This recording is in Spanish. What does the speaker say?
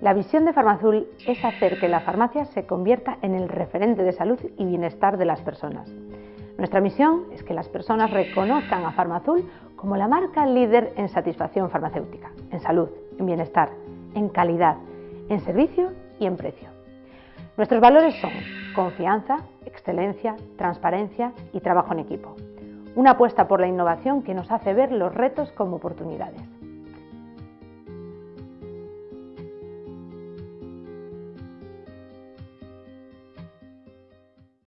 La visión de Farmazul es hacer que la farmacia se convierta en el referente de salud y bienestar de las personas. Nuestra misión es que las personas reconozcan a Farmazul como la marca líder en satisfacción farmacéutica, en salud, en bienestar, en calidad, en servicio y en precio. Nuestros valores son confianza, excelencia, transparencia y trabajo en equipo. Una apuesta por la innovación que nos hace ver los retos como oportunidades.